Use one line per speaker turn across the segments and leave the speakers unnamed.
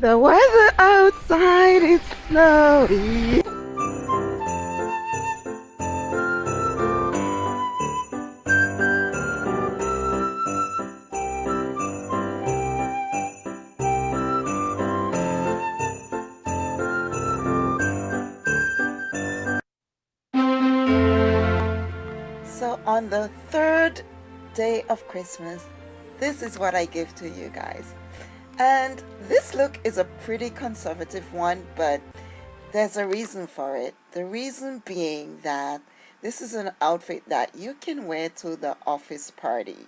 The weather outside is snowy. So on the third day of Christmas, this is what I give to you guys. And this look is a pretty conservative one, but there's a reason for it. The reason being that this is an outfit that you can wear to the office party,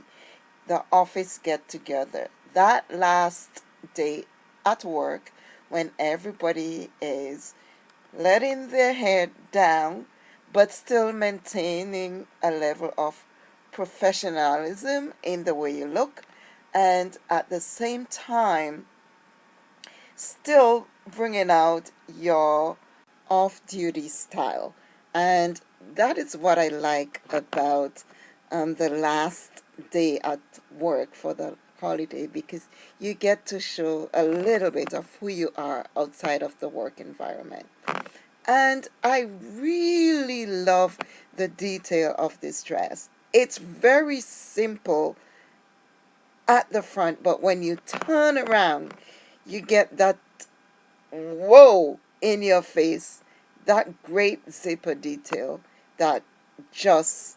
the office get together. That last day at work when everybody is letting their head down but still maintaining a level of professionalism in the way you look and at the same time still bringing out your off-duty style. And that is what I like about um, the last day at work for the holiday because you get to show a little bit of who you are outside of the work environment. And I really love the detail of this dress. It's very simple at the front but when you turn around you get that whoa in your face that great zipper detail that just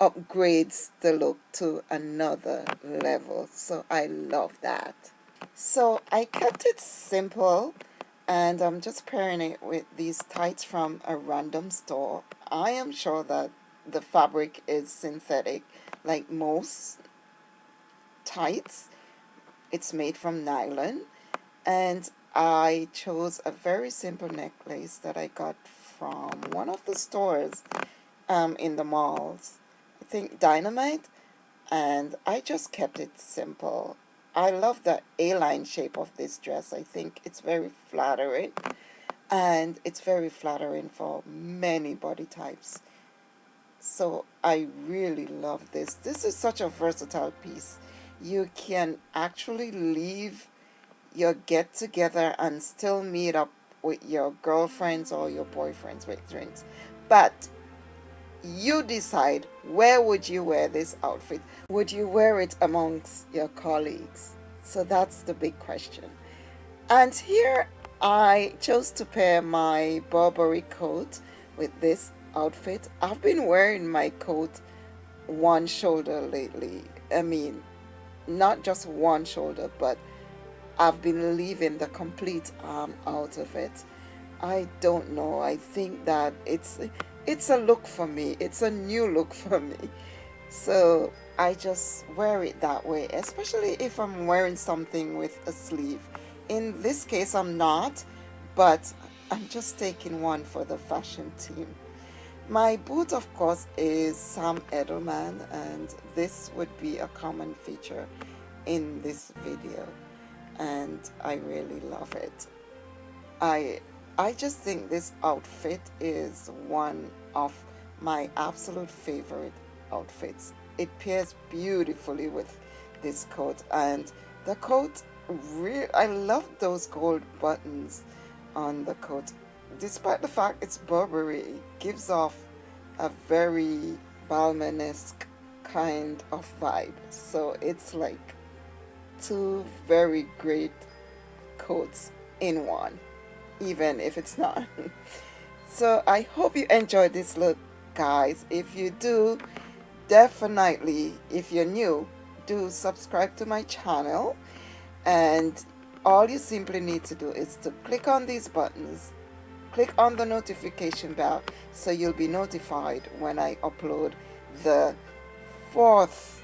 upgrades the look to another level. So I love that. So I kept it simple and I'm just pairing it with these tights from a random store. I am sure that the fabric is synthetic like most tights. It's made from nylon. And I chose a very simple necklace that I got from one of the stores um, in the malls. I think Dynamite. And I just kept it simple. I love the A-line shape of this dress. I think it's very flattering. And it's very flattering for many body types. So I really love this. This is such a versatile piece you can actually leave your get together and still meet up with your girlfriends or your boyfriends with drinks. But you decide where would you wear this outfit? Would you wear it amongst your colleagues? So that's the big question. And here I chose to pair my Burberry coat with this outfit. I've been wearing my coat one shoulder lately. I mean not just one shoulder but I've been leaving the complete arm out of it. I don't know. I think that it's it's a look for me. It's a new look for me. So I just wear it that way especially if I'm wearing something with a sleeve. In this case I'm not but I'm just taking one for the fashion team my boot of course is Sam Edelman and this would be a common feature in this video and I really love it. I I just think this outfit is one of my absolute favorite outfits. It pairs beautifully with this coat and the coat I love those gold buttons on the coat despite the fact it's Burberry, it gives off a very Balmain-esque kind of vibe. So it's like two very great coats in one, even if it's not. so I hope you enjoyed this look, guys. If you do, definitely, if you're new, do subscribe to my channel. And all you simply need to do is to click on these buttons click on the notification bell so you'll be notified when I upload the fourth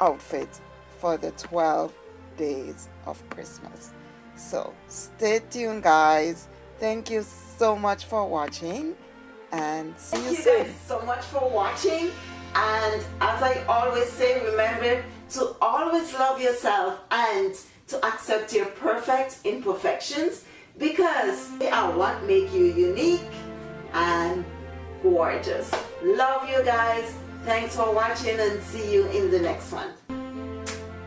outfit for the 12 days of Christmas. So stay tuned guys. Thank you so much for watching and see
thank
you,
you
soon.
guys so much for watching and as I always say remember to always love yourself and to accept your perfect imperfections because they are what make you unique and gorgeous. Love you guys. Thanks for watching and see you in the next one.